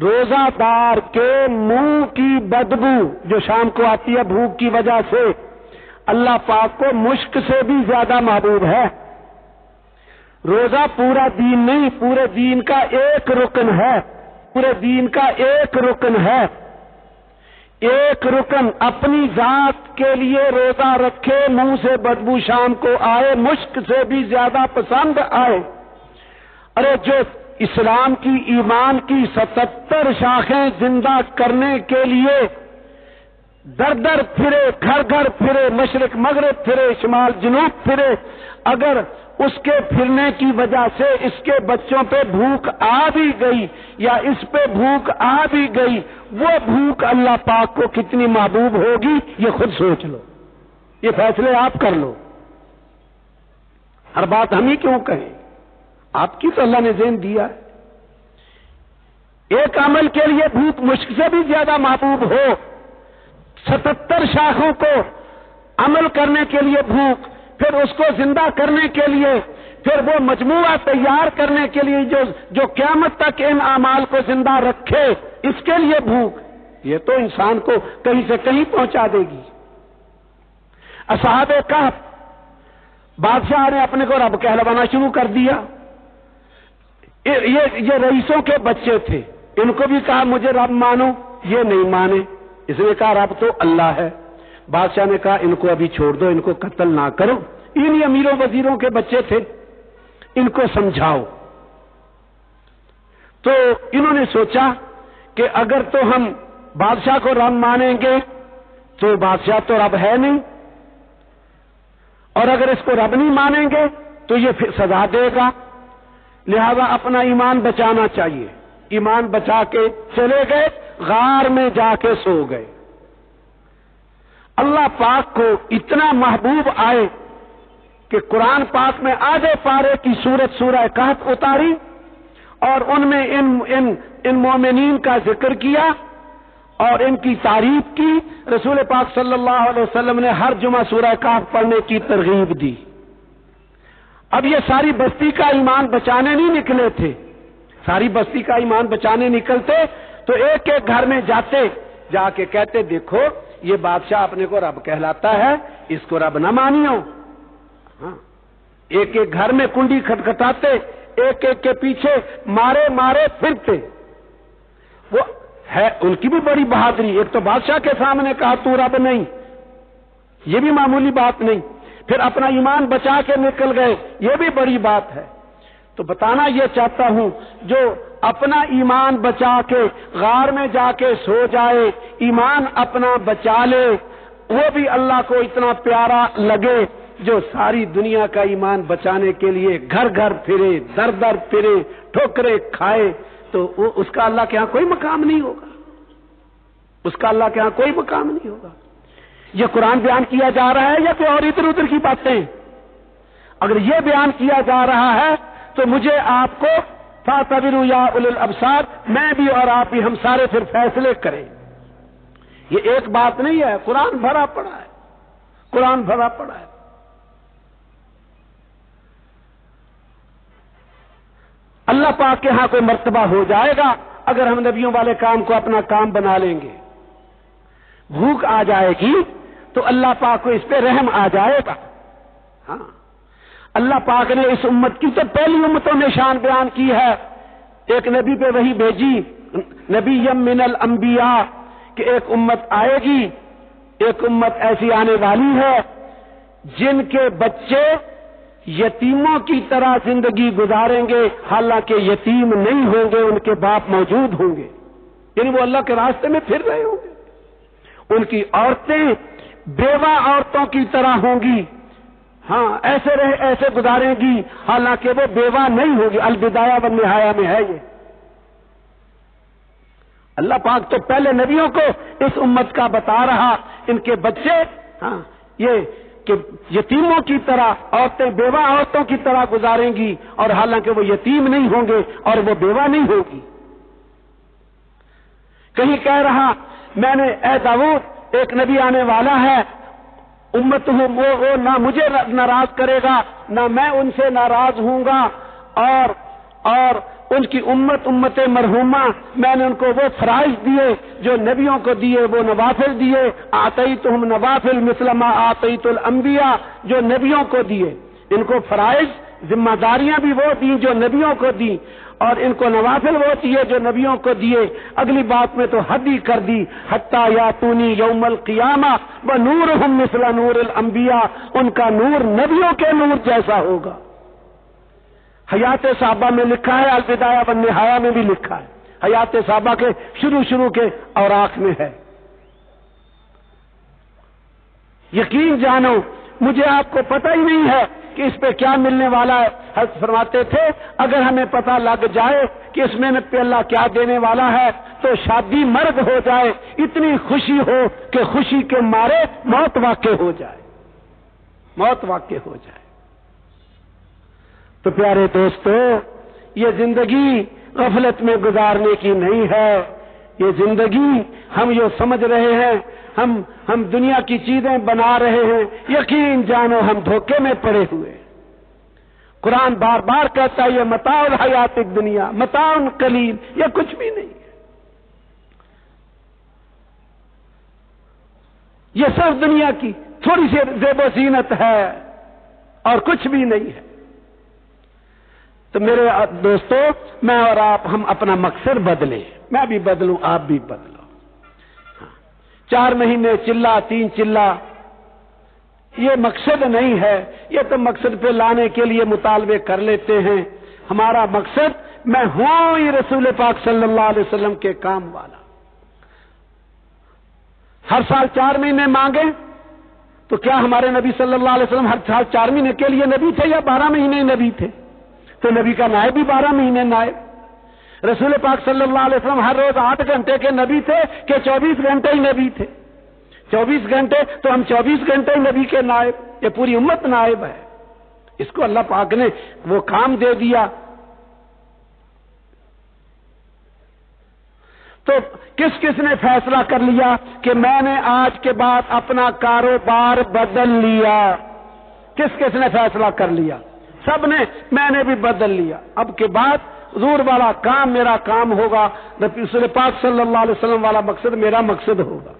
روزہ دار کے منہ کی بدبو جو شام کو آتی ہے بھوک کی وجہ سے اللہ پاک کو مشک سے بھی زیادہ محبوب ہے۔ روزہ پورا دین نہیں، پورے دین کا ایک رکن ہے۔ پورے دین کا ایک رکن ہے۔ ایک رکن اپنی ذات کے لیے روزہ رکھے، منہ سے بدبو شام کو آئے، مشک سے بھی زیادہ پسند آئے۔ ارے جو اسلام کی ایمان کی ستتر شاخیں زندہ کرنے کے لیے در در پھرے، گھر گھر پھرے، مشرق مغرب پھرے، شمال جنوب پھرے، اگر اس کے پھرنے کی وجہ سے اس کے بچوں پہ بھوک آ بھی گئی یا اس پہ بھوک آ بھی گئی، وہ بھوک اللہ پاک کو کتنی محبوب ہوگی، یہ خود سوچ لو۔ یہ فیصلے آپ کر لو۔ ہر بات ہم ہی کیوں کہیں؟ آپ کی تو اللہ نے ذہن دیا۔ ایک عمل کے لیے بھوک مشک سے بھی زیادہ محبوب ہو۔ ستتر شاخوں کو عمل کرنے کے لیے بھوک، پھر اس کو زندہ کرنے کے لیے، پھر وہ مجموعہ تیار کرنے کے لیے جو جو قیامت تک ان اعمال کو زندہ رکھے، اس کے لیے بھوک۔ یہ تو انسان کو کہیں سے کہیں پہنچا دے گی۔ اصحاب کا بادشاہ نے اپنے کو رب کہلوانا شروع کر دیا۔ یہ یہ رئیسوں کے بچے تھے۔ ان کو بھی کہا، مجھے رب مانو۔ یہ نہیں مانے۔ اس نے کہا، رب تو اللہ ہے۔ بادشاہ نے کہا، ان کو ابھی چھوڑ دو، ان کو قتل نہ کرو۔ ان امیروں وزیروں کے بچے تھے۔ ان کو سمجھاؤ۔ تو انہوں نے سوچا کہ اگر تو ہم بادشاہ کو رب مانیں گے، تو بادشاہ تو رب ہے نہیں۔ اور اگر اس کو رب نہیں مانیں گے، تو یہ پھر سزا دے گا۔ لہذا اپنا ایمان بچانا چاہیے۔ ایمان بچا کے چلے گئے، غار میں جا کے سو گئے۔ اللہ پاک کو اتنا محبوب آئے کہ قرآن پاک میں آدھے پارے کی صورت سورہ کہت اتاری اور ان میں ان ان ان مومنین کا ذکر کیا اور ان کی تعریف کی۔ رسول پاک صلی اللہ علیہ وسلم نے ہر جمعہ سورہ کہف پڑھنے کی ترغیب دی۔ اب یہ ساری بستی کا ایمان بچانے نہیں نکلے تھے۔ ساری بستی کا ایمان بچانے نکلتے تو ایک ایک گھر میں جاتے، جا کے کہتے، دیکھو، یہ بادشاہ اپنے کو رب کہلاتا ہے، اس کو رب نہ مانیو۔ ہاں۔ ایک ایک گھر میں کنڈی کھٹکھٹاتے، ایک ایک کے پیچھے مارے مارے پھرتے۔ وہ ہے، ان کی بھی بڑی بہادری۔ ایک تو بادشاہ کے سامنے کہا، تو رب نہیں۔ یہ بھی معمولی بات نہیں۔ پھر اپنا ایمان بچا کے نکل گئے۔ یہ بھی بڑی بات ہے۔ تو بتانا یہ چاہتا ہوں، جو اپنا ایمان بچا کے غار میں جا کے سو جائے، ایمان اپنا بچا لے، وہ بھی اللہ کو اتنا پیارا لگے جو ساری دنیا کا ایمان بچانے کے لیے گھر گھر پھرے، در در پھرے، ٹھوکرے کھائے۔ تو وہ، اس کا اللہ کے ہاں کوئی مقام نہیں ہوگا۔ اس کا اللہ کے ہاں کوئی مقام نہیں ہوگا۔ یہ قرآن بیان کیا جا رہا ہے یا کوئی اور ادھر ادھر کی باتیں؟ اگر یہ بیان کیا جا رہا ہے تو مجھے آپ کو فاتبر یا الابصار، میں بھی اور آپ بھی ہم سارے پھر فیصلے کریں۔ یہ ایک بات نہیں ہے، قرآن بھرا پڑا ہے۔ قرآن بھرا پڑا ہے۔ اللہ پاک کے ہاں کوئی مرتبہ ہو جائے گا اگر ہم نبیوں والے کام کو اپنا کام بنا لیں گے۔ بھوک آ جائے گی۔ تو اللہ پاک کو اس پہ رحم آ جائے گا۔ ہاں۔ اللہ پاک نے اس امت کی تو پہلی امتوں نے شان بیان کی ہے۔ ایک نبی پہ وہی بھیجی۔ نبی یم من الانبیاء کہ ایک امت آئے گی۔ ایک امت ایسی آنے والی ہے جن کے بچے یتیموں کی طرح زندگی گزاریں گے۔ حالانکہ یتیم نہیں ہوں گے، ان کے باپ موجود ہوں گے۔ یعنی وہ اللہ کے راستے میں پھر رہے ہوں گے۔ ان کی عورتیں بیوہ عورتوں کی طرح ہوں گی۔ ہاں ایسے رہے ایسے گزاریں گی۔ حالانکہ وہ بیوہ نہیں ہوگی البدایا و نہایا میں ہے یہ۔ اللہ پاک تو پہلے نبیوں کو اس امت کا بتا رہا، ان کے بچے ہاں یہ کہ یتیموں کی طرح عورتیں بیوہ عورتوں کی طرح گزاریں گی، اور حالانکہ وہ یتیم نہیں ہوں گے اور وہ بیوہ نہیں ہوگی۔ کہیں کہہ رہا، میں نے، اے داود ایک نبی آنے والا ہے امت ہوں وہ, وہ نہ مجھے ناراض کرے گا نہ میں ان سے ناراض ہوں گا اور اور ان کی امت امت مرحوما میں نے ان کو وہ فرائض دیے جو نبیوں کو دیے وہ نوافل دیے آتی تو ہم نوافل مسلمہ آتی تو الانبیاء جو نبیوں کو دیے۔ ان کو فرائض ذمہ داریاں بھی وہ دی جو نبیوں کو دی اور ان کو نوافل وہ دیے جو نبیوں کو دیے، اگلی بات میں تو حد ہی کر دی، حتیٰ یا تونی یوم القیامہ وہ نور مثلا نور الانبیاء، ان کا نور نبیوں کے نور جیسا ہوگا۔ حیات صحابہ میں لکھا ہے، الوداع بن نہایا میں بھی لکھا ہے۔ حیات صحابہ کے شروع شروع کے اوراق میں ہے۔ یقین جانو، مجھے آپ کو پتہ ہی نہیں ہے کہ اس پہ کیا ملنے والا ہے؟ حضرت فرماتے تھے، اگر ہمیں پتہ لگ جائے کہ اس میں پہ اللہ کیا دینے والا ہے، تو شادی مرد ہو جائے، اتنی خوشی ہو کہ خوشی کے مارے موت واقع ہو جائے۔ موت واقع ہو جائے۔ تو پیارے دوستو، یہ زندگی غفلت میں گزارنے کی نہیں ہے۔ یہ زندگی ہم یہ سمجھ رہے ہیں، ہم ہم دنیا کی چیزیں بنا رہے ہیں۔ یقین جانو ہم دھوکے میں پڑے ہوئے۔ قرآن بار بار کہتا ہے، یہ متا حیات دنیا متاؤن کلیل یہ کچھ بھی نہیں۔ ہے یہ سب دنیا کی تھوڑی سی زیب و زینت ہے اور کچھ بھی نہیں ہے۔ تو میرے دوستو، میں اور آپ ہم اپنا مقصد بدلیں۔ میں بھی بدلوں، آپ بھی بدلو۔ ہاں۔ چار مہینے چلا، تین چلا۔ یہ مقصد نہیں ہے۔ یہ تو مقصد پہ لانے کے لیے مطالبے کر لیتے ہیں۔ ہمارا مقصد، میں ہوں ہی رسول پاک صلی اللہ علیہ وسلم کے کام والا۔ ہر سال چار مہینے مانگے تو کیا ہمارے نبی صلی اللہ علیہ وسلم ہر سال چار مہینے کے لیے نبی تھے یا بارہ مہینے نبی تھے؟ تو نبی کا نائب بھی بارہ مہینے نائب۔ رسول پاک صلی اللہ علیہ وسلم ہر روز آٹھ گھنٹے کے نبی تھے کہ چوبیس گھنٹے ہی نبی تھے۔ چوبیس گھنٹے تو ہم چوبیس گھنٹے ہی نبی کے نائب، یہ پوری امت نائب ہے۔ اس کو اللہ پاک نے وہ کام دے دیا۔ تو کس کس نے فیصلہ کر لیا کہ میں نے آج کے بعد اپنا کاروبار بدل لیا؟ کس کس نے فیصلہ کر لیا؟ سب نے، میں نے بھی بدل لیا۔ اب کے بعد حضور والا کام میرا کام ہوگا رسول پاک صلی اللہ علیہ وسلم والا مقصد میرا مقصد ہوگا۔